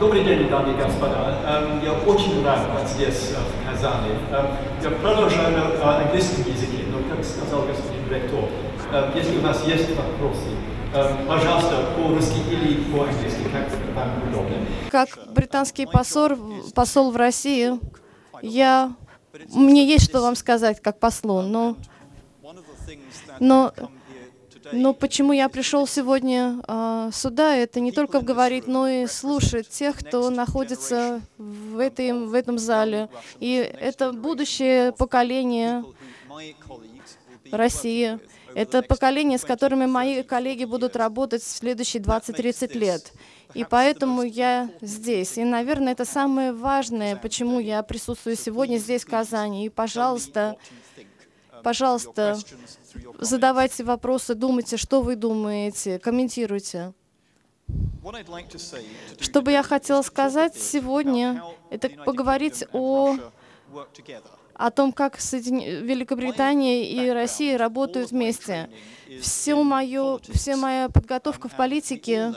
Добрый день, дамы и господа. Эм, Я очень рад быть здесь, э, в Казани. Эм, Я продолжаю на английском языке, но, как сказал господин ректор, э, если у нас есть вопросы, э, пожалуйста, по-русски или по-английски, как вам удобно. Как британский посол, посол в России, я, мне есть что вам сказать как послу, но, но, но почему я пришел сегодня а, сюда, это не только говорить, но и слушать тех, кто находится в, этой, в этом зале. И это будущее поколение России. Это поколение, с которыми мои коллеги будут работать в следующие 20-30 лет. И поэтому я здесь. И, наверное, это самое важное, почему я присутствую сегодня здесь, в Казани. И, пожалуйста, пожалуйста, задавайте вопросы, думайте, что вы думаете, комментируйте. Что бы я хотела сказать сегодня, это поговорить о о том, как Соедин... Великобритания и Россия работают вместе. Все мое, вся моя подготовка в политике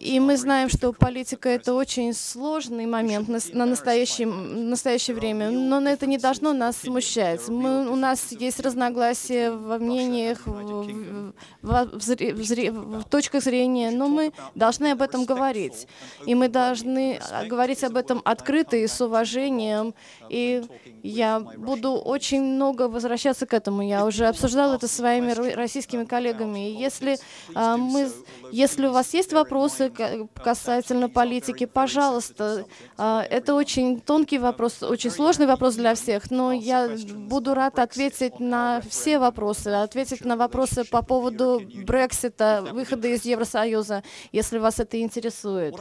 и мы знаем, что политика — это очень сложный момент на настоящее, настоящее время, но это не должно нас смущать. Мы, у нас есть разногласия во мнениях, в, в, в, в, точках зрения, но мы должны об этом говорить. И мы должны а, говорить об этом открыто и с уважением. И я буду очень много возвращаться к этому. Я уже обсуждала это с своими российскими коллегами. И если, а, мы, если у вас есть вопросы, вопросы касательно политики, пожалуйста. А, это очень тонкий вопрос, очень сложный вопрос для всех, но я буду рад ответить на все вопросы, ответить на вопросы по поводу Брексита, выхода из Евросоюза, если вас это интересует.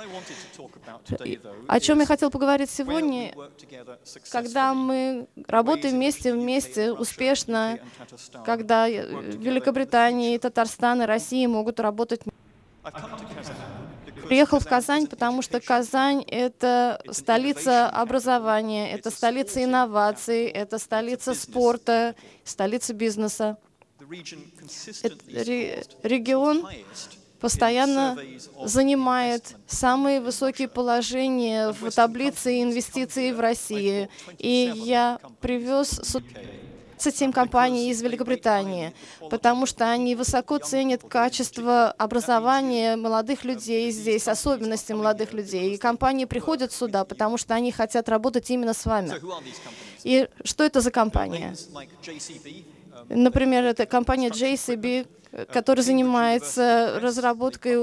О чем я хотел поговорить сегодня, когда мы работаем вместе, вместе, успешно, когда Великобритания, Татарстан и Россия могут работать Приехал в Казань, потому что Казань — это столица образования, это столица инноваций, это столица спорта, столица бизнеса. Регион постоянно занимает самые высокие положения в таблице инвестиций в России. И я привез 27 компаний из Великобритании, потому что они высоко ценят качество образования молодых людей здесь, особенности молодых людей. И компании приходят сюда, потому что они хотят работать именно с вами. И что это за компания? Например, это компания JCB, которая занимается разработкой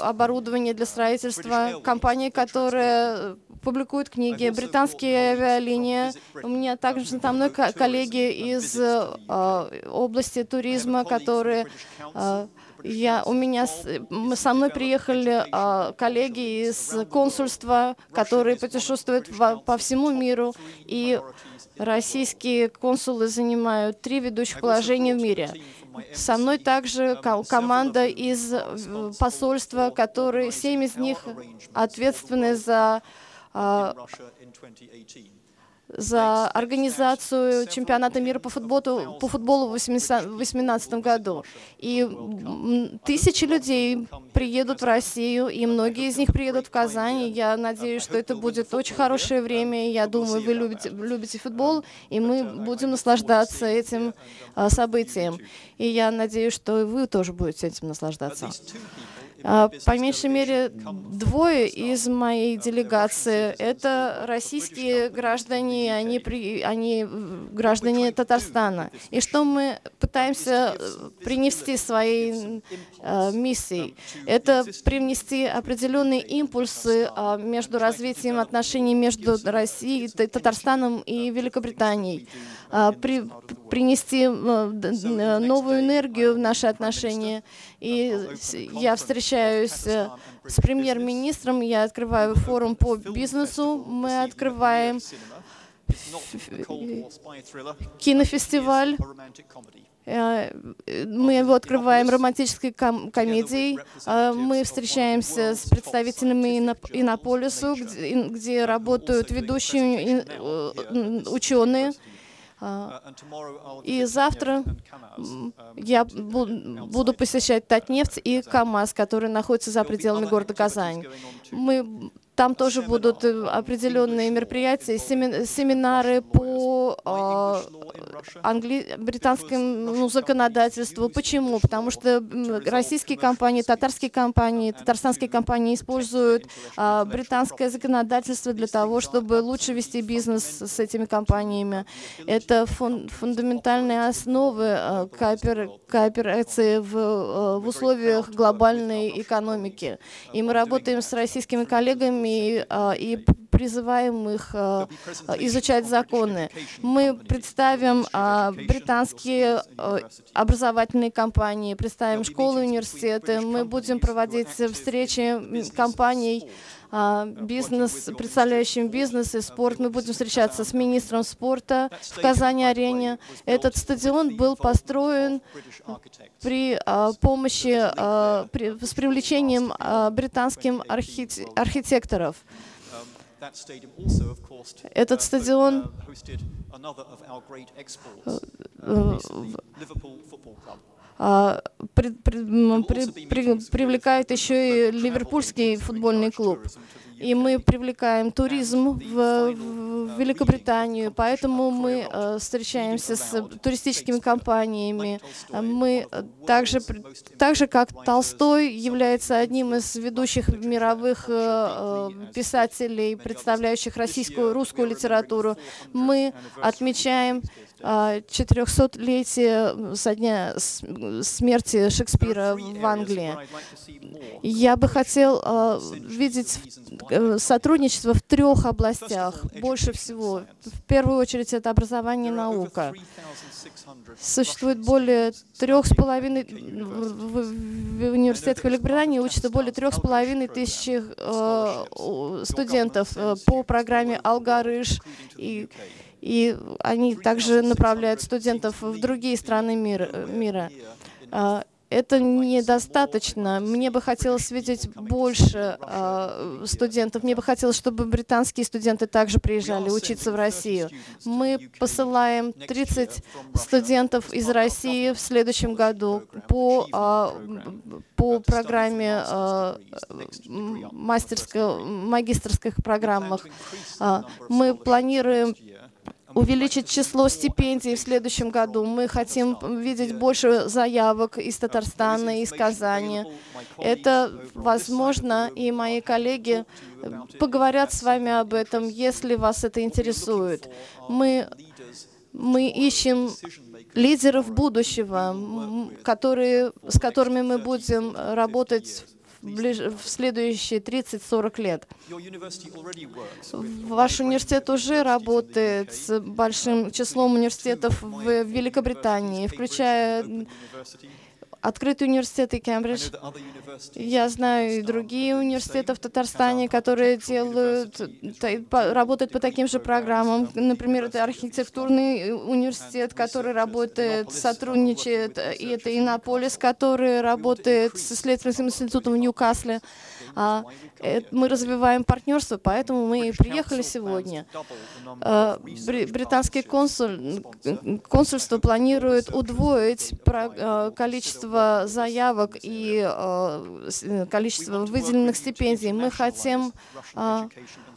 оборудования для строительства, компания, которая публикует книги, британские авиалинии. У меня также там мной коллеги из э, области туризма, которые э, я, у меня, со мной приехали э, коллеги из консульства, которые путешествуют в, по всему миру, и российские консулы занимают три ведущих положения в мире. Со мной также команда из посольства, которые, семь из них ответственны за а, за организацию чемпионата мира по футболу, по футболу в 2018 году. И тысячи людей приедут в Россию, и многие из них приедут в Казань. Я надеюсь, что это будет очень хорошее время. Я думаю, вы любите, любите футбол, и мы будем наслаждаться этим а, событием. И я надеюсь, что вы тоже будете этим наслаждаться. А, по меньшей мере, двое из моей делегации — это российские граждане, они, при, они граждане Татарстана. И что мы пытаемся э, принести своей э, миссией? Это привнести определенные импульсы э, между развитием отношений между Россией, Татарстаном и Великобританией. Э, при, принести э, новую энергию в наши отношения. И я встречаюсь э, с премьер-министром, я открываю форум по бизнесу, мы открываем кинофестиваль, э, мы его открываем романтической ком комедией. Мы встречаемся с представителями Иннополису, где, где работают ведущие ученые. А, и завтра я буду посещать Татнефть и КАМАЗ, которые находятся за пределами города Казань. Мы там тоже будут определенные мероприятия, семинары по англи... британскому ну, законодательству. Почему? Потому что российские компании, татарские компании, татарстанские компании используют британское законодательство для того, чтобы лучше вести бизнес с этими компаниями. Это фун фундаментальные основы коопер кооперации в, в условиях глобальной экономики. И мы работаем с российскими коллегами и призываем их изучать законы. Мы представим британские образовательные компании, представим школы, университеты. Мы будем проводить встречи компаний, бизнес, представляющим бизнес и спорт. Мы будем встречаться с министром спорта в Казани-арене. Этот стадион был построен при помощи, при, с привлечением британских архитекторов. Этот стадион при, при, при, привлекает еще и Ливерпульский футбольный клуб и мы привлекаем туризм в, в Великобританию, поэтому мы э, встречаемся с туристическими компаниями. Мы также, так же, как Толстой является одним из ведущих мировых э, э писателей, представляющих российскую, русскую литературу, мы отмечаем 400-летие со дня смерти Шекспира в Англии. Я бы хотел э, видеть Э, сотрудничество в трех областях больше всего. В первую очередь это образование и наука. Существует более трех с половиной, в университетах Великобритании учатся более трех с половиной тысяч э, студентов э, по программе «Алгарыш». И, и они также направляют студентов в другие страны мира. мира это недостаточно. Мне бы хотелось видеть больше э, студентов. Мне бы хотелось, чтобы британские студенты также приезжали учиться в Россию. Мы посылаем 30 студентов из России в следующем году по, э, по программе э, магистрских программах. Мы планируем увеличить число стипендий в следующем году. Мы хотим видеть больше заявок из Татарстана, из Казани. Это возможно, и мои коллеги поговорят с вами об этом, если вас это интересует. Мы, мы ищем лидеров будущего, которые, с которыми мы будем работать в следующие 30-40 лет. Ваш университет уже работает с большим числом университетов в Великобритании, включая Открытый университет и Кембридж. Я знаю и другие университеты в Татарстане, которые делают, работают по таким же программам. Например, это архитектурный университет, который работает, сотрудничает, и это Иннополис, который работает с исследовательским институтом в Ньюкасле. А, э, мы развиваем партнерство, поэтому мы и приехали сегодня. А, британский консуль, консульство планирует удвоить а, количество заявок и количество выделенных стипендий. Мы хотим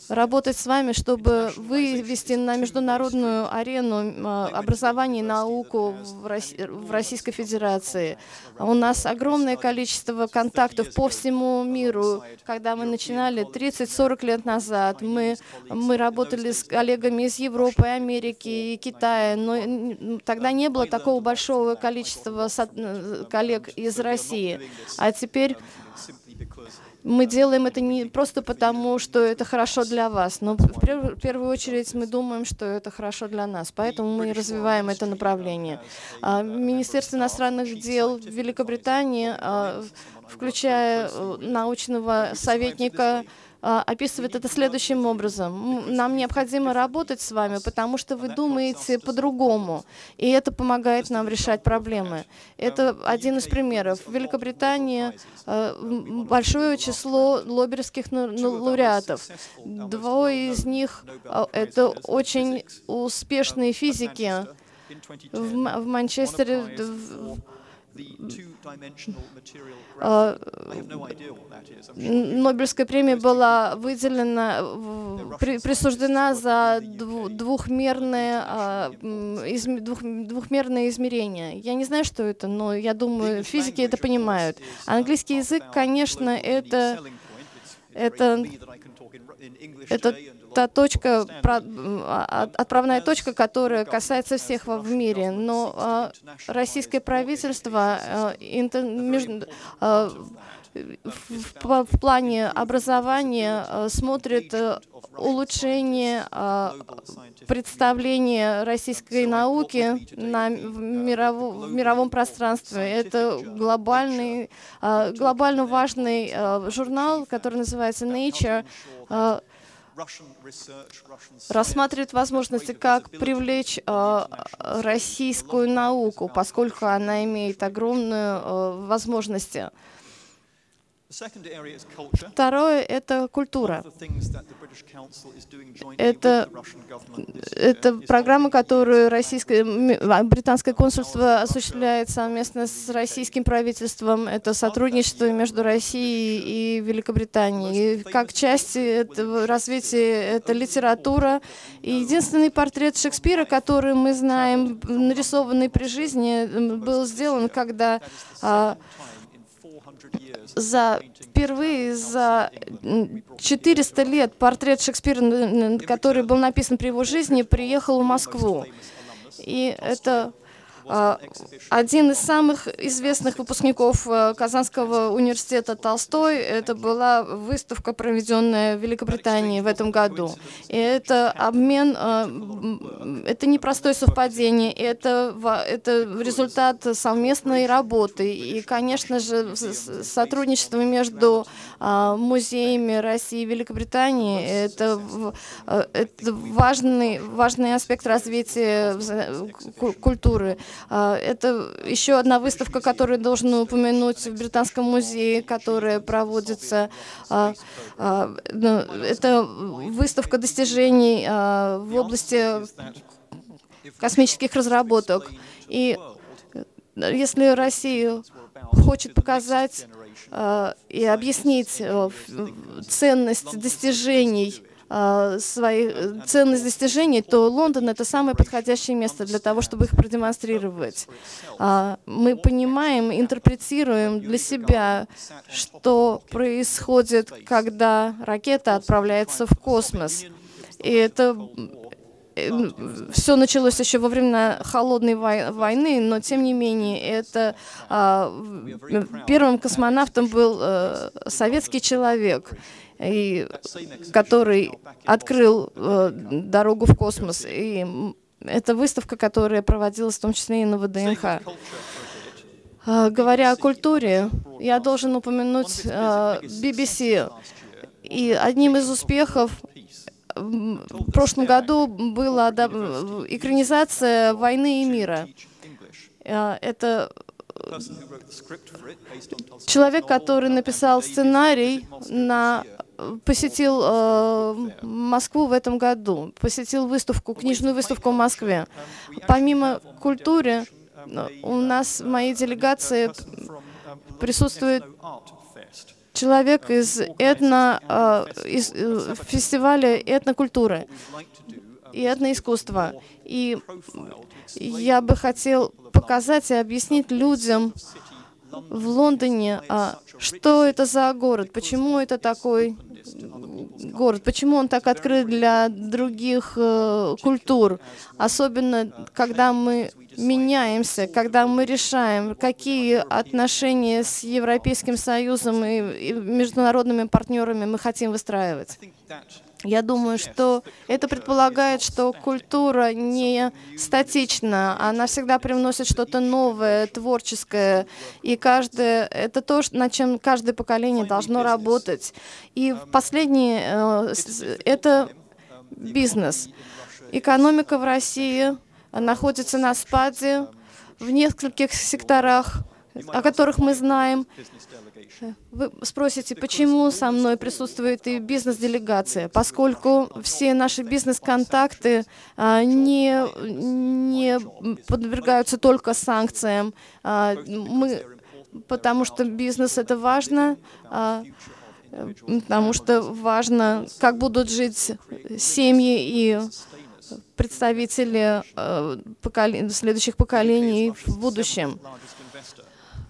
работать с вами, чтобы вывести на международную арену образование и науку в Российской Федерации. У нас огромное количество контактов по всему миру. Когда мы начинали 30-40 лет назад, мы, мы работали с коллегами из Европы, Америки и Китая, но тогда не было такого большого количества коллег из России. А теперь мы делаем это не просто потому, что это хорошо для вас, но в первую очередь мы думаем, что это хорошо для нас, поэтому мы развиваем это направление. А, Министерство иностранных дел Великобритании, включая э, научного советника а, описывает это следующим образом. Нам необходимо работать с вами, потому что вы думаете по-другому, и это помогает нам решать проблемы. Это один из примеров. В Великобритании а, большое число лобберских лауреатов. Двое из них а, — это очень успешные физики. В, Манчестере э, Нобелевская премия была выделена, при, присуждена за двухмерное, а, двух, двухмерное измерение. Я не знаю, что это, но я думаю, физики это понимают. Английский язык, конечно, это, это, это та точка, а, отправная точка, которая касается всех в мире. Но а, российское правительство а, в плане образования смотрит э, улучшение представления российской науки на, в, мировом, в мировом пространстве. Это глобальный, глобально важный журнал, который называется Nature, рассматривает возможности, как привлечь э, российскую науку, поскольку она имеет огромные э, возможности. Второе — это культура. Это, это программа, которую российское, а, британское консульство осуществляет совместно с российским правительством. Это сотрудничество между Россией и Великобританией. И как часть этого развития это литература. И единственный портрет Шекспира, который мы знаем, нарисованный при жизни, был сделан, когда за впервые за 400 лет портрет Шекспира, который был написан при его жизни, приехал в Москву. И это один из самых известных выпускников э, Казанского университета Толстой, это была выставка, проведенная в Великобритании в этом году. И это обмен, э, это не простое совпадение, это, это результат совместной работы. И, конечно же, сотрудничество между а, музеями России и Великобритании это, э, это важный, важный аспект развития культуры. А, это еще одна выставка, которую должен упомянуть в Британском музее, которая проводится. А, а, ну, это выставка достижений в области космических разработок. И если Россия хочет показать и объяснить ценность достижений а, свои э, ценность достижений, то Лондон — это самое подходящее место для того, чтобы их продемонстрировать. А, мы понимаем, интерпретируем для себя, что происходит, когда ракета отправляется в космос. И это э, все началось еще во времена холодной войны, но тем не менее это а, первым космонавтом был а, советский человек и, который открыл э, дорогу в космос. И это выставка, которая проводилась в том числе и на ВДНХ. Э, говоря о культуре, я должен упомянуть э, BBC. И одним из успехов в прошлом году была экранизация «Войны и мира». Э, это человек, который написал сценарий на посетил э, Москву в этом году, посетил выставку, книжную выставку в Москве. Помимо культуры, у нас в моей делегации присутствует человек из, этно, э, из э, фестиваля этнокультуры и этноискусства. И я бы хотел показать и объяснить людям, в Лондоне, а что это за город, почему это такой город, почему он так открыт для других э, культур, особенно когда мы меняемся, когда мы решаем, какие отношения с Европейским Союзом и, и международными партнерами мы хотим выстраивать. Я думаю, что это предполагает, что культура не статична, она всегда привносит что-то новое, творческое, и каждое, это то, над чем каждое поколение должно работать. И последнее э, — это бизнес. Экономика в России находится на спаде в нескольких секторах, о которых мы знаем. Вы спросите, почему со мной присутствует и бизнес-делегация? Поскольку все наши бизнес-контакты а, не, не подвергаются только санкциям. А, мы, потому что бизнес — это важно, а, потому что важно, как будут жить семьи и представители поколе следующих поколений в будущем.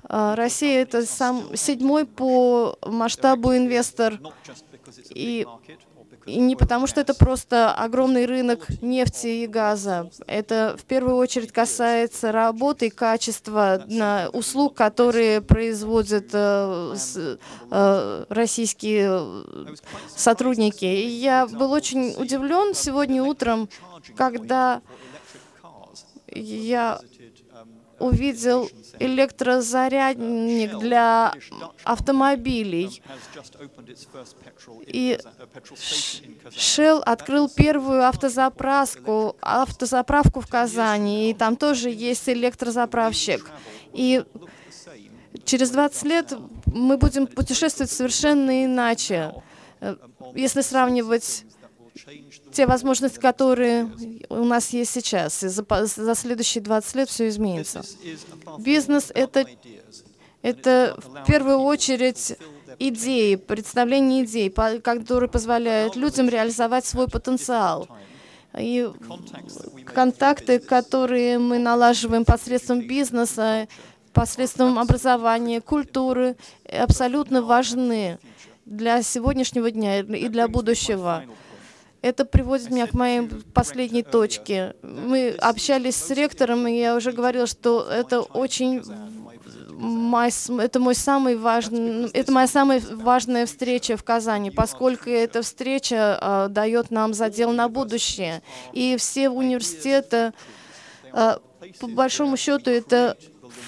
А, Россия — это сам, седьмой по масштабу инвестор. И, и не потому, что это просто огромный рынок нефти и газа. Это в первую очередь касается работы и качества на услуг, которые производят э, с, э, российские сотрудники. И я был очень удивлен сегодня утром, когда я увидел электрозарядник для автомобилей. И Shell открыл первую автозаправку, автозаправку в Казани, и там тоже есть электрозаправщик. И через 20 лет мы будем путешествовать совершенно иначе, э, если сравнивать те возможности, которые у нас есть сейчас. И за, за следующие 20 лет все изменится. Бизнес — это, это в первую очередь идеи, представление идей, которые позволяют людям реализовать свой потенциал. И контакты, которые мы налаживаем посредством бизнеса, посредством образования, культуры, абсолютно важны для сегодняшнего дня и для будущего. Это приводит меня к моей последней точке. Мы общались с ректором, и я уже говорила, что это очень мой, это мой самый важный, это моя самая важная встреча в Казани, поскольку эта встреча э, дает нам задел на будущее. И все университеты, э, по большому счету, это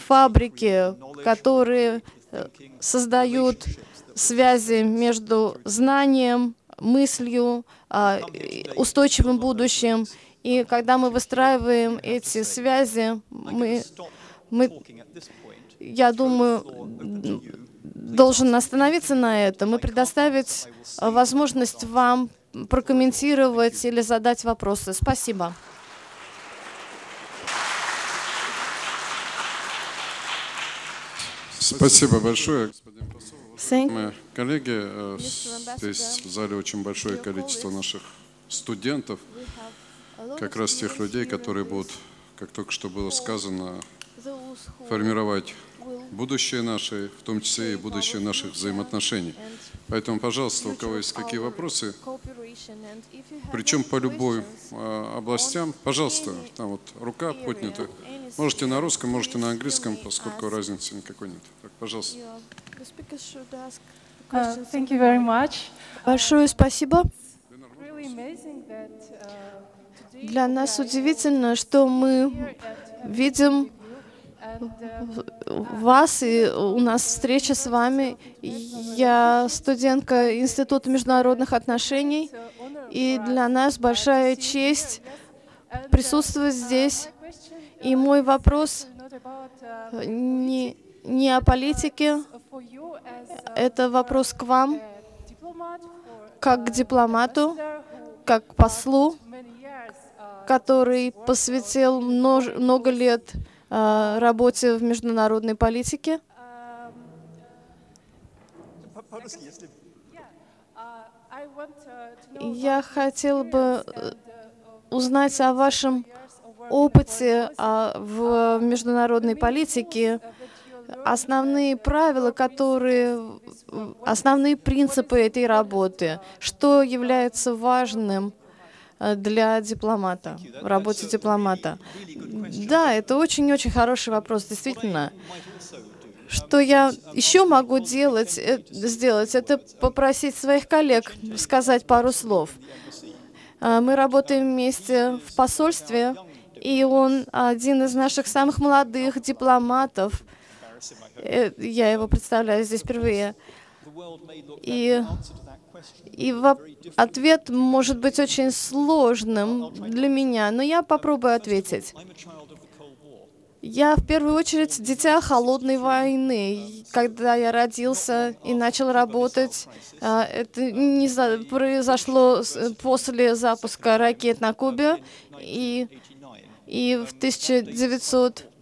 фабрики, которые э, создают связи между знанием, мыслью, а, устойчивым будущим. И когда мы выстраиваем эти связи, мы, мы я думаю, должен остановиться на этом и предоставить возможность вам прокомментировать или задать вопросы. Спасибо. Спасибо большое, господин посол. Мои коллеги, э, здесь в зале очень большое количество наших студентов, как раз тех людей, которые будут, как только что было сказано, формировать будущее наше, в том числе и будущее наших взаимоотношений. Поэтому, пожалуйста, у кого есть какие вопросы, причем по любой а, областям, пожалуйста, там вот рука поднята. Можете на русском, можете на английском, поскольку разницы никакой нет. Так, пожалуйста. Uh, Большое спасибо. Для нас удивительно, что мы видим вас, и у нас встреча с вами. Я студентка Института международных отношений, и для нас большая честь присутствовать здесь. И мой вопрос не, не о политике, это вопрос к вам, как к дипломату, как к послу, который посвятил много лет а, работе в международной политике. Я хотел бы э, узнать о вашем опыте а, в международной политике, основные правила, которые, основные принципы этой работы, что является важным Э, для дипломата, в работе дипломата? Да, это очень-очень хороший вопрос, действительно. Что я еще могу делать, э, сделать, это попросить своих коллег сказать пару слов. Э, мы работаем вместе в посольстве, и он один из наших самых молодых дипломатов. Я его представляю здесь впервые. И и ответ может быть очень сложным для меня, но я попробую ответить. Я в первую очередь дитя холодной войны. Когда я родился и начал работать, а, это не произошло после запуска ракет на Кубе, и, и в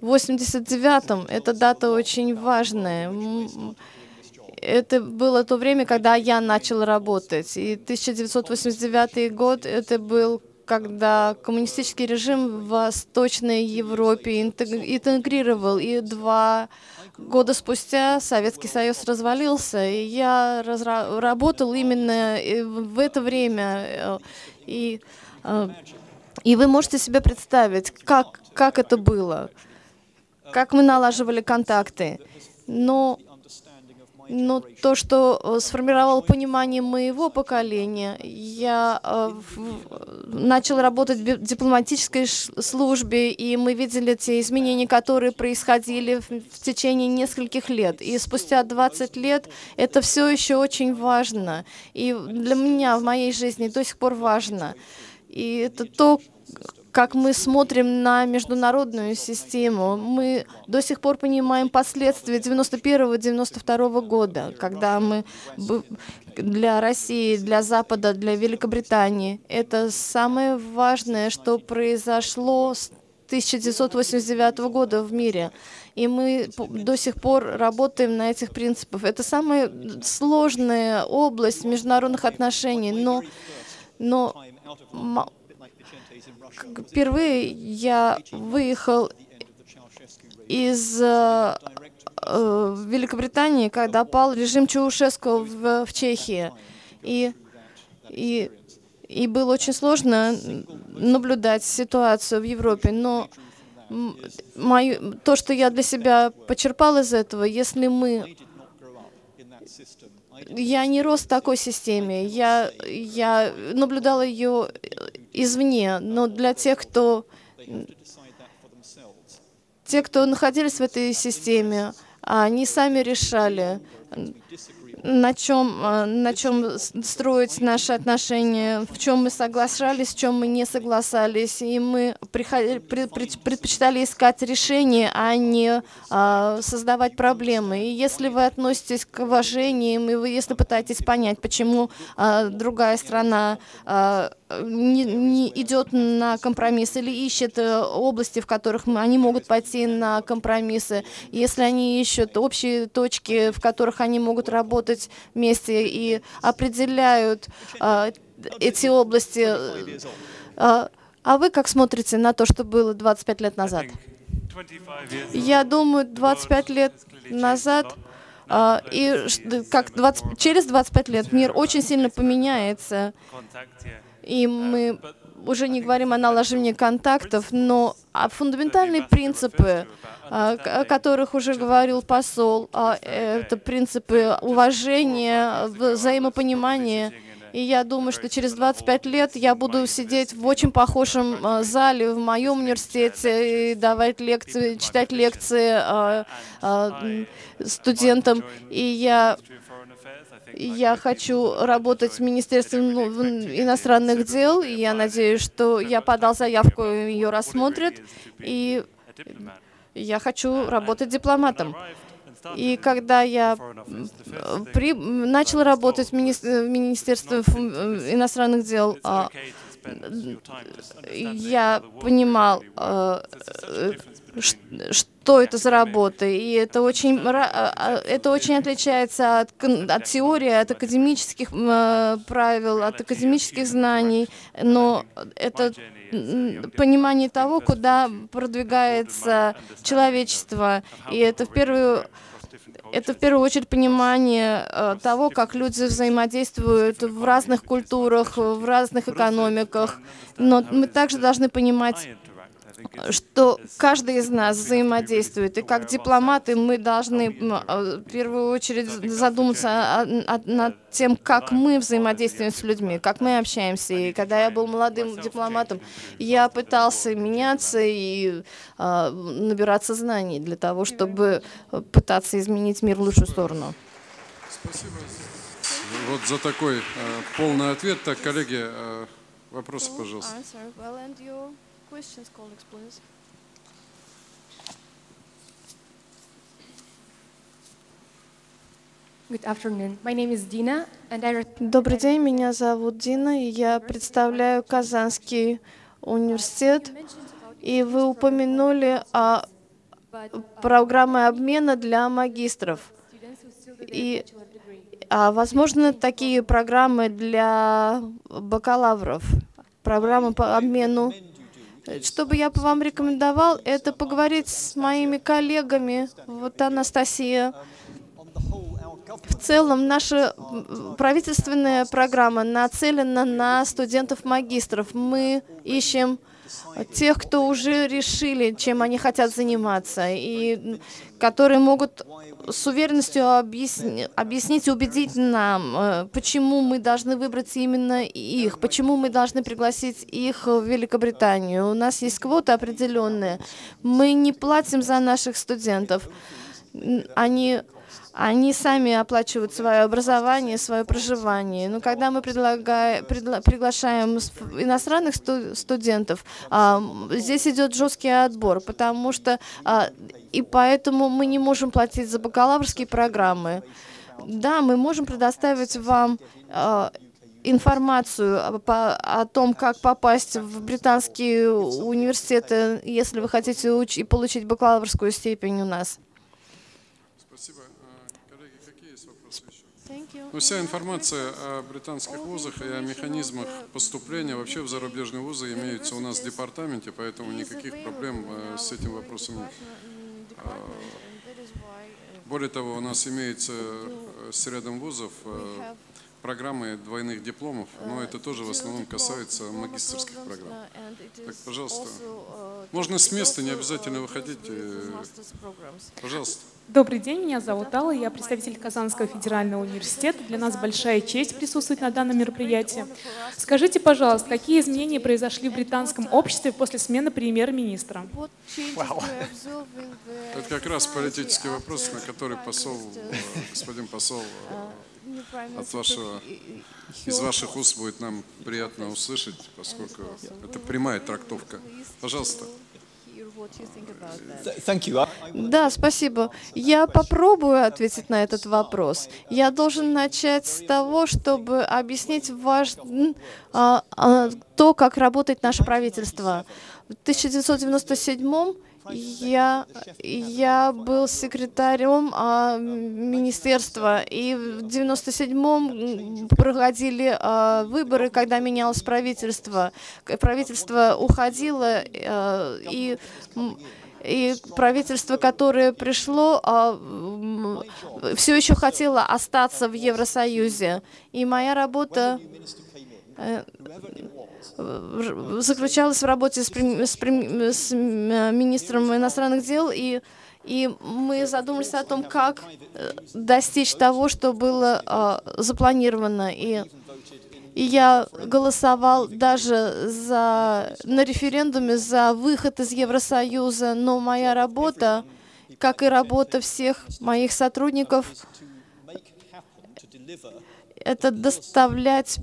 1989 эта дата очень важная. Это было то время, когда я начал работать. И 1989 год это был когда коммунистический режим в Восточной Европе интегрировал, и два года спустя Советский Союз развалился, и я работал именно э, в это время, э, и, э, и вы можете себе представить, как, как это было, как мы налаживали контакты. Но но то, что э, сформировало понимание моего поколения, я э, начал работать в дипломатической службе, и мы видели те изменения, которые происходили в, в течение нескольких лет. И спустя 20 лет это все еще очень важно. И для меня в моей жизни до сих пор важно. И это то, как мы смотрим на международную систему. Мы до сих пор понимаем последствия 91-92 года, когда мы для России, для Запада, для Великобритании. Это самое важное, что произошло с 1989 года в мире. И мы до сих пор работаем на этих принципах. Это самая сложная область международных отношений, но, но Впервые я выехал из э, э, Великобритании, когда пал режим Чаушеску в, в Чехии. И, и, и было очень сложно наблюдать ситуацию в Европе. Но мою, то, что я для себя почерпал из этого, если мы я не рос в такой системе. Я, я наблюдала ее извне, но для тех, кто те, кто находились в этой системе, они сами решали, на чем, а, на чем строить наши отношения, в чем мы соглашались, в чем мы не согласались. И мы предпочитали искать решения, а не а, создавать проблемы. И если вы относитесь к уважениям, и вы, если пытаетесь понять, почему а, другая страна не, не идет на компромисс или ищет э, области, в которых мы, они могут пойти на компромиссы, если они ищут общие точки, в которых они могут работать вместе и определяют а, эти области. А, а вы как смотрите на то, что было 25 лет назад? Я думаю, 25 лет назад а, и как 20, через 25 лет мир очень сильно поменяется. И мы уже не говорим о налаживании контактов, но а фундаментальные принципы, а, о которых уже говорил посол, а, это принципы уважения, взаимопонимания. И я думаю, что через 25 лет я буду сидеть в очень похожем зале в моем университете и давать лекции, читать лекции студентам. И я я хочу работать в Министерстве ну, иностранных дел, и я надеюсь, что я подал заявку, ее рассмотрят, и я хочу работать дипломатом. И когда я при, начал работать в, мини, в Министерстве иностранных дел, а, я понимал, а, что это за работа. И это очень, а, а, это очень отличается от, от теории, от академических э, правил, от академических знаний. Но это понимание того, куда продвигается человечество. И это в первую это в первую очередь понимание э, того, как люди взаимодействуют в разных культурах, в разных экономиках. Но мы также должны понимать что каждый из нас взаимодействует. И как дипломаты мы должны а, в первую очередь задуматься над тем, как мы взаимодействуем с людьми, как мы общаемся. И когда я был молодым дипломатом, я пытался меняться и а, набираться знаний для того, чтобы пытаться изменить мир в лучшую сторону. Спасибо вот за такой э, полный ответ. Так, коллеги, э, вопросы, пожалуйста questions, colleagues, please? Добрый день, меня зовут Дина, и я представляю Казанский университет. И вы упомянули о программе обмена для магистров. И, а возможно, такие программы для бакалавров, программы по обмену что бы я вам рекомендовал, это поговорить с моими коллегами, вот Анастасия, в целом, наша правительственная программа нацелена на студентов-магистров. Мы ищем тех, кто уже решили, чем они хотят заниматься, и которые могут с уверенностью объясни, объяснить и убедить нам, э, почему мы должны выбрать именно их, почему мы должны пригласить их в Великобританию. У нас есть квота определенная. Мы не платим за наших студентов. Они они сами оплачивают свое образование, свое проживание. Но когда мы предлагаем, предла, приглашаем иностранных сту, студентов, а, здесь идет жесткий отбор, потому что а, и поэтому мы не можем платить за бакалаврские программы. Да, мы можем предоставить вам а, информацию по, о том, как попасть в британские университеты, если вы хотите уч- получить бакалаврскую степень у нас. Но вся информация о британских вузах и о механизмах поступления вообще в зарубежные вузы имеются у нас в департаменте, поэтому никаких проблем э, с этим вопросом нет. А, более того, у нас имеется э, с рядом вузов э, программы двойных дипломов, но это тоже в основном касается магистрских программ. Так, пожалуйста, можно с места, не обязательно выходить. Пожалуйста. Добрый день, меня зовут Алла, я представитель Казанского федерального университета. Для нас большая честь присутствовать на данном мероприятии. Скажите, пожалуйста, какие изменения произошли в британском обществе после смены премьер-министра? Это как раз политический вопрос, на который посол, господин посол от вашего, из ваших уст будет нам приятно услышать, поскольку это прямая трактовка. Пожалуйста. Да, спасибо. Я попробую ответить на этот вопрос. Я должен начать с того, чтобы объяснить ваш, а, а, то, как работает наше правительство. В 1997 я, я был секретарем а, министерства, и в 97-м проходили а, выборы, когда менялось правительство. Правительство уходило, а, и и правительство, которое пришло, а, все еще хотело остаться в Евросоюзе. И моя работа заключалась в работе с, с, с министром иностранных дел, и, и мы задумались о том, как э, достичь того, что было э, запланировано. И, и я голосовал даже за, на референдуме за выход из Евросоюза, но моя работа, как и работа всех моих сотрудников, это доставлять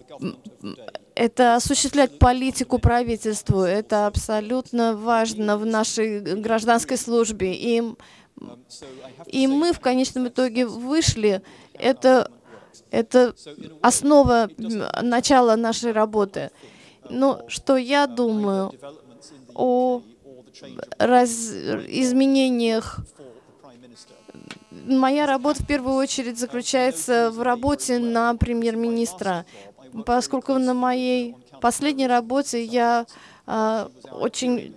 это осуществлять политику правительству. Это абсолютно важно в нашей гражданской службе. И, и мы в конечном итоге вышли. Это, это основа начала нашей работы. Но что я думаю о раз, изменениях моя работа в первую очередь заключается в работе на премьер-министра поскольку на моей последней работе я э, очень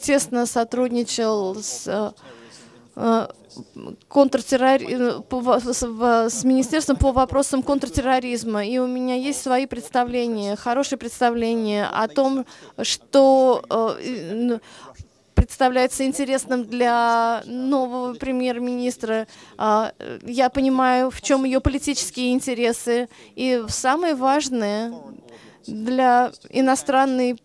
тесно сотрудничал с э, э контртеррори... Э, с Министерством по вопросам контртерроризма. И у меня есть свои представления, хорошие представления о том, что э, представляется интересным для нового премьер-министра. А, я понимаю, в чем ее политические интересы. И самое важное для иностранной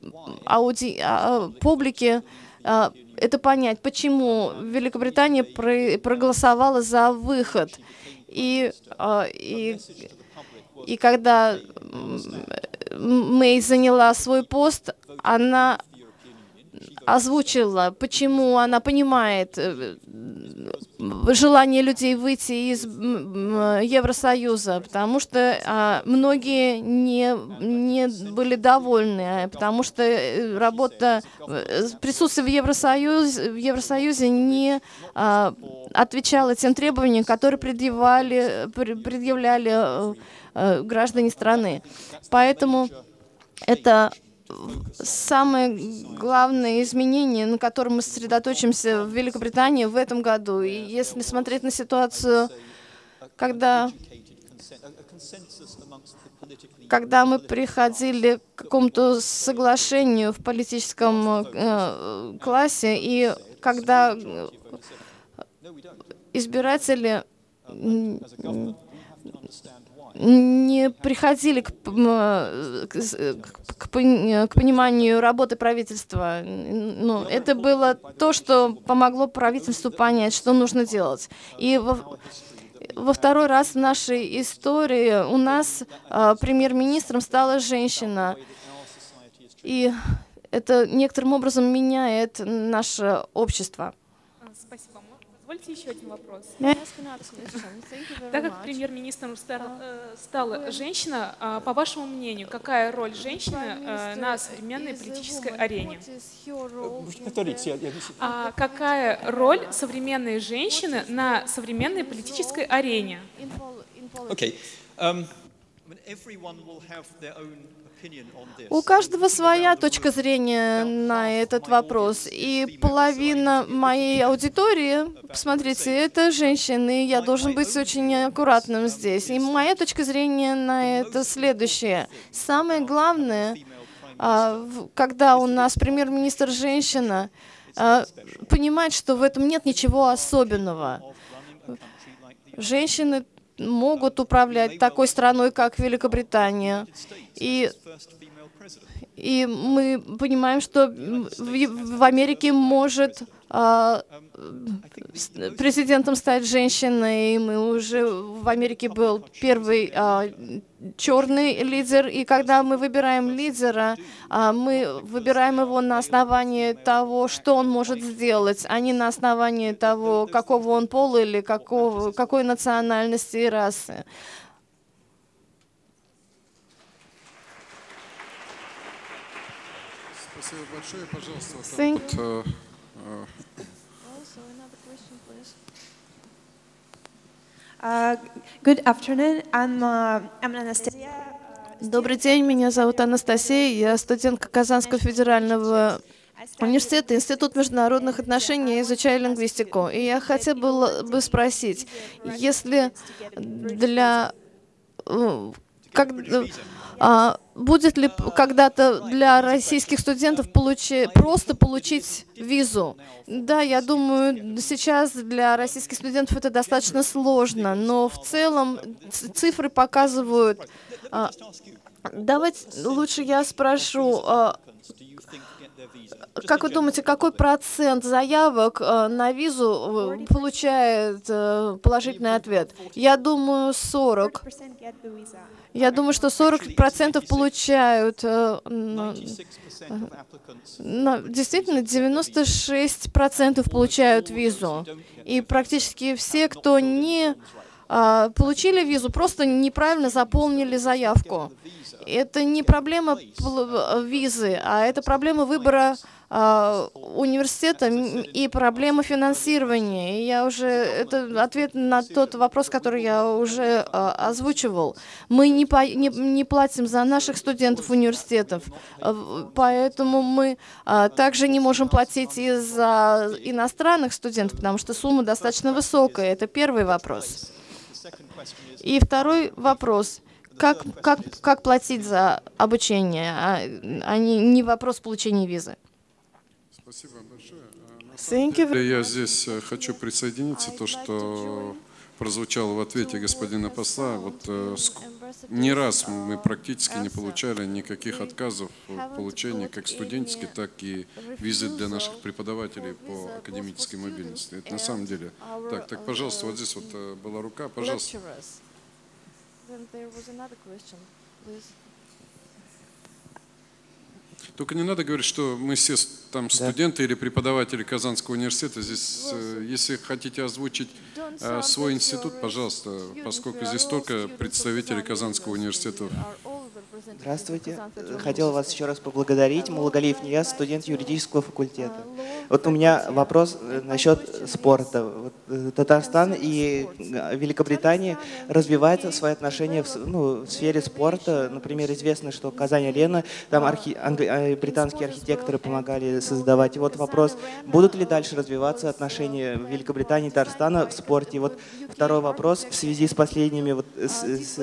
ауди... А, публики а, это понять, почему Великобритания проголосовала за выход. И, и, и когда Мэй заняла свой пост, она озвучила, почему она понимает, э, желание людей выйти из Евросоюза, потому что а, многие не, не были довольны, а, потому что э, работа, э, присутствие в Евросоюзе, в Евросоюзе не а, отвечало тем требованиям, которые предъявляли, предъявляли граждане страны. Поэтому это самое главное изменение, на котором мы сосредоточимся в Великобритании в этом году. И если смотреть на ситуацию, когда, когда мы приходили к какому-то соглашению в политическом э, классе, и когда избиратели не приходили к, к, к, к пониманию работы правительства. Ну, это было то, что помогло правительству понять, что нужно делать. И во, во второй раз в нашей истории у нас а, премьер-министром стала женщина. И это некоторым образом меняет наше общество. Позвольте еще один вопрос. Так как премьер-министром э, стала женщина, а, по вашему мнению, какая роль женщины э, на современной политической арене? А какая роль современной женщины на современной политической арене? Okay. Um, у каждого своя точка зрения на этот вопрос. И половина моей аудитории, посмотрите, это женщины, я должен быть очень аккуратным здесь. И моя точка зрения на это следующее. Самое главное, а, когда у нас премьер-министр женщина, а, понимать, что в этом нет ничего особенного. Женщины могут управлять такой страной, как Великобритания. И, и мы понимаем, что в, в Америке может президентом стать женщиной. Мы уже в Америке был первый а, черный лидер, и когда мы выбираем лидера, а, мы выбираем его на основании того, что он может сделать, а не на основании того, какого он пола или какого, какой национальности и расы. Спасибо большое. Пожалуйста, Uh, I'm, uh. Добрый день, меня зовут Анастасия, я студентка Казанского федерального университета, Институт международных отношений, изучаю лингвистику. И я хотела бы спросить, если для... Э, как, а, будет ли когда-то для российских студентов получи, просто получить визу? Да, я думаю, сейчас для российских студентов это достаточно сложно, но в целом цифры показывают... А, давайте лучше я спрошу, а, как вы думаете, какой процент заявок э, на визу э, получает э, положительный ответ? Я думаю, 40. Я думаю, что 40% получают. Но, действительно, 96% получают визу. И практически все, кто не получили визу, просто неправильно заполнили заявку. Это не проблема визы, а это проблема выбора а, университета и проблема финансирования. И я уже, это ответ на тот вопрос, который я уже а, озвучивал. Мы не, по, не, не платим за наших студентов университетов, а, поэтому мы также не можем платить и за иностранных студентов, потому что сумма достаточно высокая. Это первый вопрос. И второй вопрос как, как, как платить за обучение, а, а не, не вопрос получения визы. Спасибо большое. Я здесь э, хочу присоединиться то, что прозвучало в ответе господина посла. Вот э, не раз мы практически не получали никаких отказов в получении как студенческой, так и визы для наших преподавателей по академической мобильности. Это на самом деле так. Так, пожалуйста, вот здесь вот э, была рука, пожалуйста. Только не надо говорить, что мы все там студенты или преподаватели Казанского университета. Здесь, э, если хотите озвучить э, свой институт, пожалуйста, поскольку здесь только представители Казанского университета. Здравствуйте. Хотел вас еще раз поблагодарить. Мулагалиев Нияз, студент юридического факультета. Вот у меня вопрос э, насчет спорта. Э, Татарстан и э, Великобритания развивают свои отношения в, ну, в сфере спорта. Например, известно, что Казань-Арена, там архи, англи, британские архитекторы помогали создавать. И вот вопрос, будут ли дальше развиваться отношения Великобритании и Татарстана в спорте? И вот второй вопрос в связи с последними вот, с, с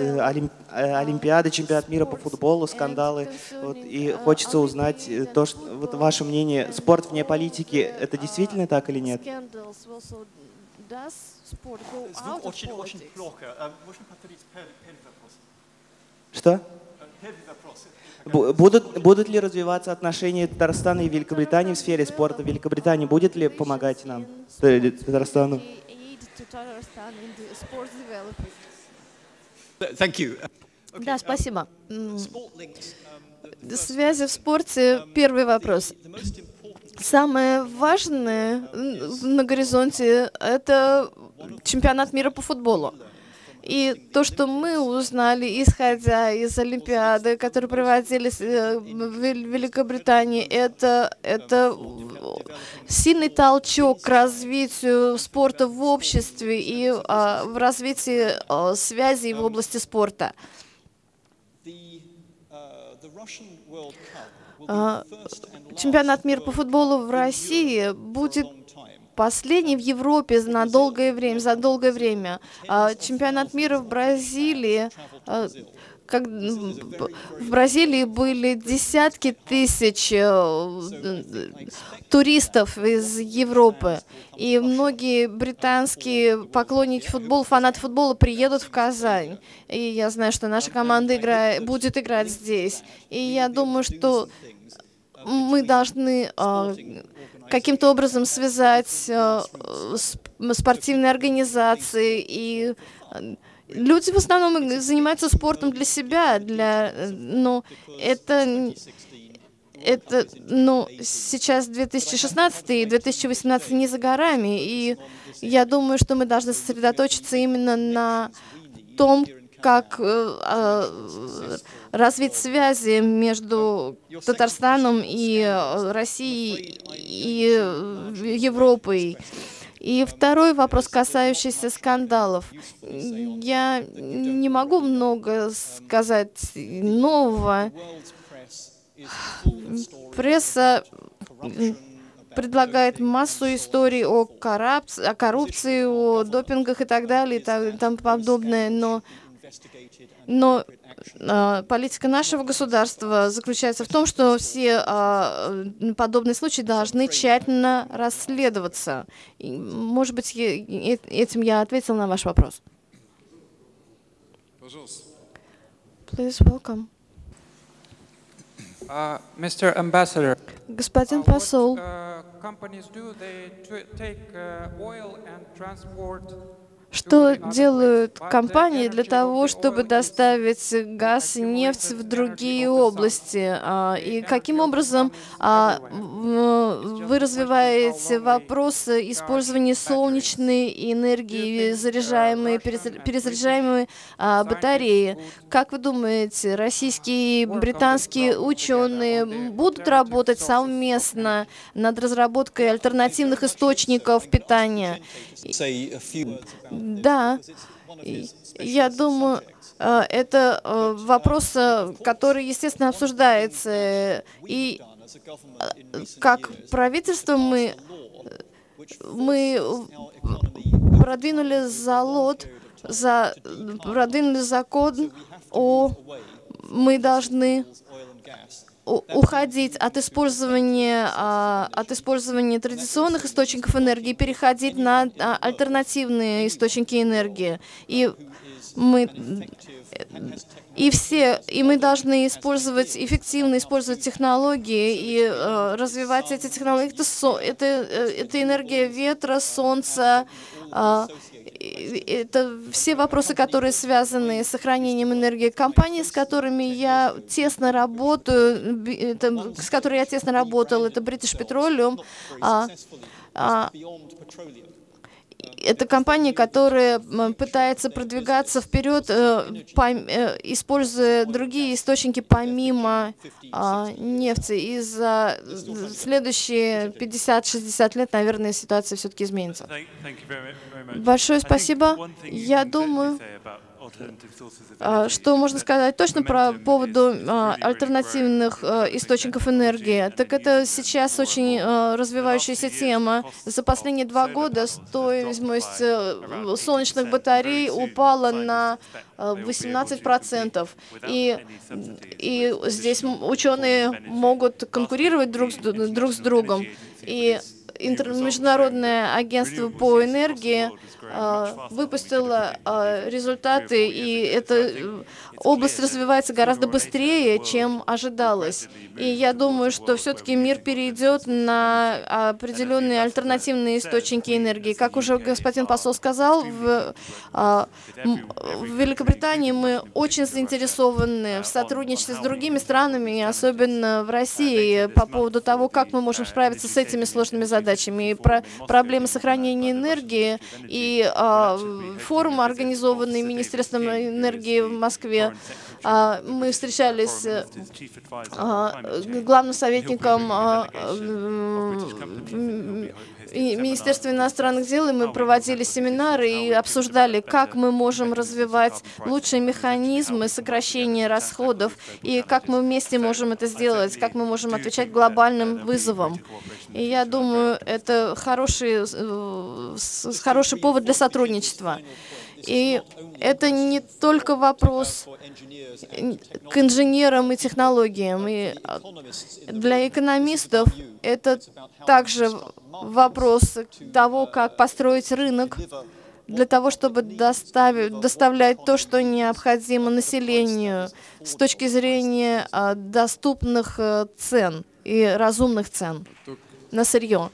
Олимпиадой, чемпионат мира по футболу, скандалы. Вот, и хочется узнать то, что, вот ваше мнение, спорт вне политики, это действительно так или нет? Звук очень, очень плохо. А можно повторить первый вопрос? Что? Будут, будут ли развиваться отношения Татарстана и Великобритании в сфере спорта? Великобритания будет ли помогать нам, Татарстану? Да, спасибо. Связи в спорте. Первый вопрос. Самое важное на горизонте — это чемпионат мира по футболу. И то, что мы узнали, исходя из Олимпиады, которые проводились э, в Великобритании, это, это сильный толчок к развитию спорта в обществе и а, в развитии а, связей в области спорта. А, чемпионат мира по футболу в России будет последний в Европе на долгое время, за долгое время. А, чемпионат мира в Бразилии а, как в Бразилии были десятки тысяч э, туристов из Европы, и многие британские поклонники футбола, фанаты футбола приедут в Казань. И я знаю, что наша команда играет, будет играть здесь. И я думаю, что мы должны э, каким-то образом связать э, спортивные организации и Люди в основном занимаются спортом для себя, для, но это, это, ну, сейчас 2016 и 2018 не за горами, и я думаю, что мы должны сосредоточиться именно на том, как э, э, развить связи между Татарстаном и э, Россией и Европой. И второй вопрос, касающийся скандалов. Я не могу много сказать нового. Пресса предлагает массу историй о коррупции, о, допингах и так далее и тому подобное, но, но а, политика нашего государства заключается в том, что все а, подобные случаи должны тщательно расследоваться. И, может быть, этим я ответил на ваш вопрос. Пожалуйста. Please welcome. Uh, Mr. Ambassador, Господин посол, uh, what, uh, companies do, they take uh, oil and transport что делают компании для того, чтобы доставить газ и нефть в другие области? А, и каким образом а, вы развиваете вопросы использования солнечной энергии, заряжаемые, перезаряжаемые а, батареи? Как вы думаете, российские и британские ученые будут работать совместно над разработкой альтернативных источников питания? Да, я думаю, э, это э, вопрос, э, который, естественно, обсуждается. И как правительство мы, мы продвинули залог, за, продвинули закон о мы должны уходить от использования, а, от использования традиционных источников энергии переходить на а, альтернативные источники энергии. И мы и все, и мы должны использовать, эффективно использовать технологии и э, развивать эти технологии. Это, это, э, это энергия ветра, солнца, э, это все вопросы, которые связаны с сохранением энергии. Компании, с которыми я тесно работаю, это, с которой я тесно работал, это British Petroleum. А, а, это компания, которая пытается продвигаться вперед, э, э, используя другие источники помимо а, нефти. И за следующие 50-60 лет, наверное, ситуация все-таки изменится. Большое спасибо. Я думаю, что можно сказать точно про поводу а, альтернативных а, источников энергии? Так это сейчас очень развивающаяся тема. За последние два года стоимость э, солнечных батарей упала на 18%. И, и здесь ученые могут конкурировать друг с, друг с другом. И Международное агентство по энергии а, выпустила а, результаты, и эта э, область развивается гораздо быстрее, чем ожидалось. И я думаю, что все-таки мир перейдет на определенные альтернативные источники энергии. Как уже господин посол сказал, в, а, в Великобритании мы очень заинтересованы в сотрудничестве с другими странами, особенно в России, по поводу того, как мы можем справиться с этими сложными задачами. И про проблемы сохранения энергии и а, форум, организованный Министерством энергии в Москве. А, мы встречались с а, главным советником а, Министерства иностранных дел, и мы проводили семинары и обсуждали, как мы можем развивать лучшие механизмы сокращения расходов, и как мы вместе можем это сделать, как мы можем отвечать глобальным вызовам. И я думаю, это хороший, э, хороший повод для сотрудничества. И это не только вопрос к инженерам и технологиям. И для экономистов это также вопрос того, как построить рынок для того, чтобы доставить, доставлять то, что необходимо населению с точки зрения а, доступных э, цен и разумных цен на сырье.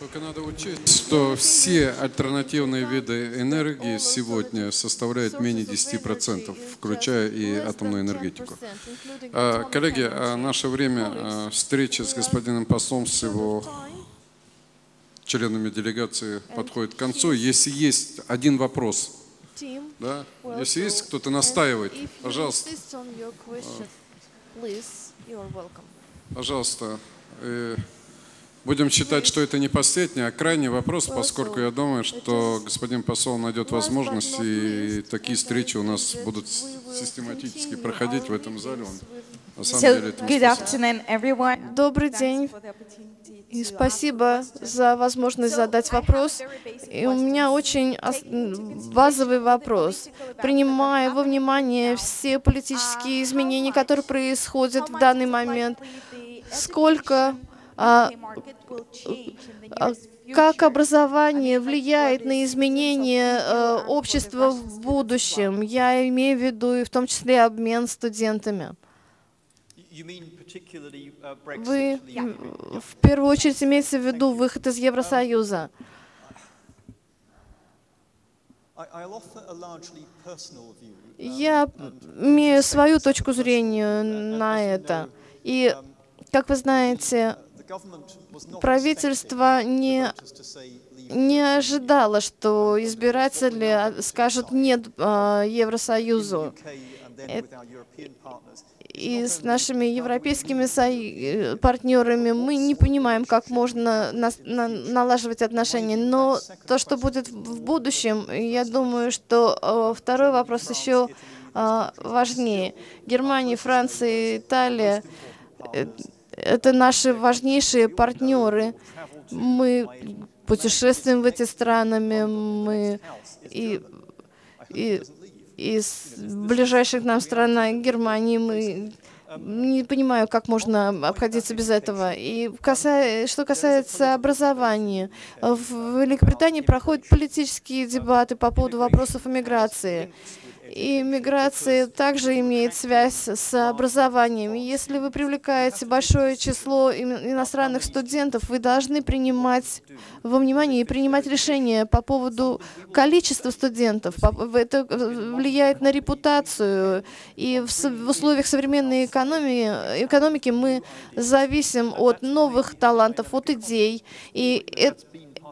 Только надо учесть, что все альтернативные виды энергии сегодня составляют менее 10%, включая и атомную энергетику. А, коллеги, а наше время а, встречи с господином послом, с его членами делегации подходит к концу. Если есть один вопрос, да? если есть кто-то настаивает, пожалуйста. Пожалуйста. Будем считать, что это не последний, а крайний вопрос, поскольку я думаю, что господин посол найдет возможность, и такие встречи у нас будут систематически проходить в этом зале. На самом деле, это Добрый день. И спасибо за возможность задать вопрос. И у меня очень базовый вопрос. Принимая во внимание все политические изменения, которые происходят в данный момент, сколько а, а, как образование влияет на изменение э, общества в будущем? Я имею в виду и в том числе обмен студентами. Вы в первую очередь имеете в виду выход из Евросоюза? Я имею свою точку зрения на это. И, как вы знаете, правительство не, не ожидало, что избиратели скажут «нет» а, Евросоюзу. И с нашими европейскими партнерами мы не понимаем, как можно налаживать отношения. Но то, что будет в будущем, я думаю, что э, второй вопрос еще а, важнее. Германия, Франция, Италия э, это наши важнейшие партнеры. Мы путешествуем в эти странами, мы и, и из ближайших нам стран Германии мы не понимаю, как можно обходиться без этого. И касая, что касается образования, в Великобритании проходят политические дебаты по поводу вопросов иммиграции. И миграция также имеет связь с образованием. Если вы привлекаете большое число иностранных студентов, вы должны принимать во внимание и принимать решения по поводу количества студентов. Это влияет на репутацию. И в условиях современной экономии, экономики мы зависим от новых талантов, от идей. И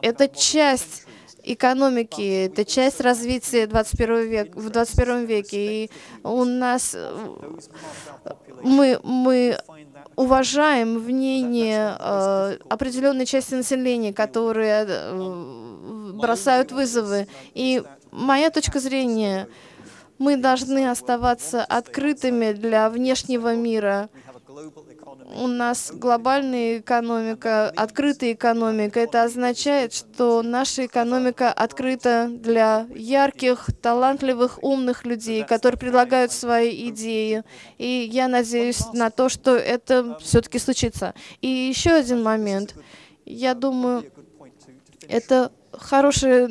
это часть экономики, это часть развития 21 век, в 21 веке. И у нас мы, мы уважаем мнение э, определенной части населения, которые э, бросают вызовы. И моя точка зрения, мы должны оставаться открытыми для внешнего мира у нас глобальная экономика, открытая экономика. Это означает, что наша экономика открыта для ярких, талантливых, умных людей, которые предлагают свои идеи. И я надеюсь на то, что это все-таки случится. И еще один момент. Я думаю, это хорошая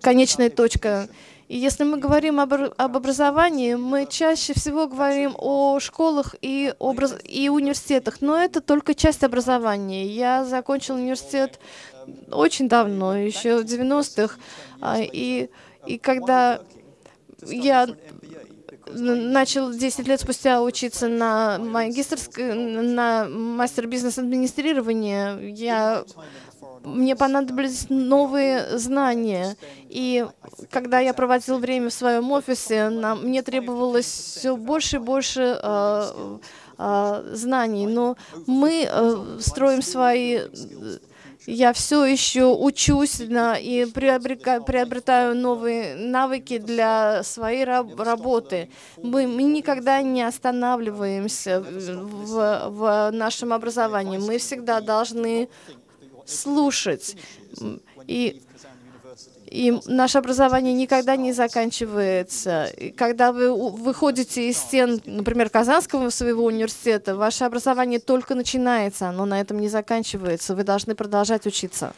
конечная точка. И если мы говорим об, об образовании, мы чаще всего говорим о школах и, образ, и университетах, но это только часть образования. Я закончил университет очень давно, еще в 90-х, а, и, и когда я начал 10 лет спустя учиться на магистрской, на мастер бизнес-администрирования, я мне понадобились новые знания. И когда я проводил время в своем офисе, нам, мне требовалось все больше и больше э, э, знаний. Но мы э, строим свои... Я все еще учусь на, и приобретаю новые навыки для своей раб работы. Мы, мы никогда не останавливаемся в, в нашем образовании. Мы всегда должны слушать. И, и наше образование никогда не заканчивается. И когда вы выходите из стен, например, Казанского своего университета, ваше образование только начинается, оно на этом не заканчивается. Вы должны продолжать учиться.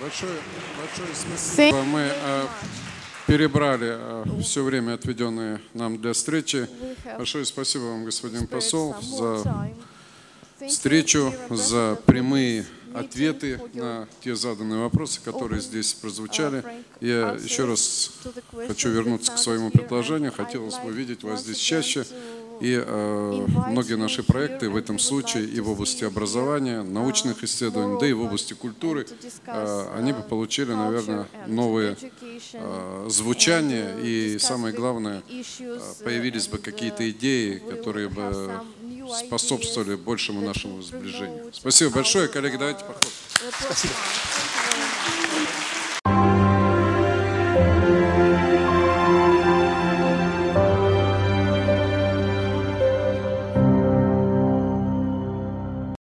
Большое, большое спасибо. Мы э, перебрали э, все время, отведенное нам для встречи. Большое спасибо вам, господин посол, за встречу, за прямые ответы на те заданные вопросы, которые здесь прозвучали. Я еще раз хочу вернуться к своему предложению. Хотелось бы видеть вас здесь чаще. И э, многие наши проекты в этом случае и в области образования, научных исследований, да и в области культуры, э, они бы получили, наверное, новые э, звучания и, самое главное, э, появились бы какие-то идеи, которые бы способствовали большему нашему сближению. Спасибо большое, коллеги, давайте похлопаем. Спасибо.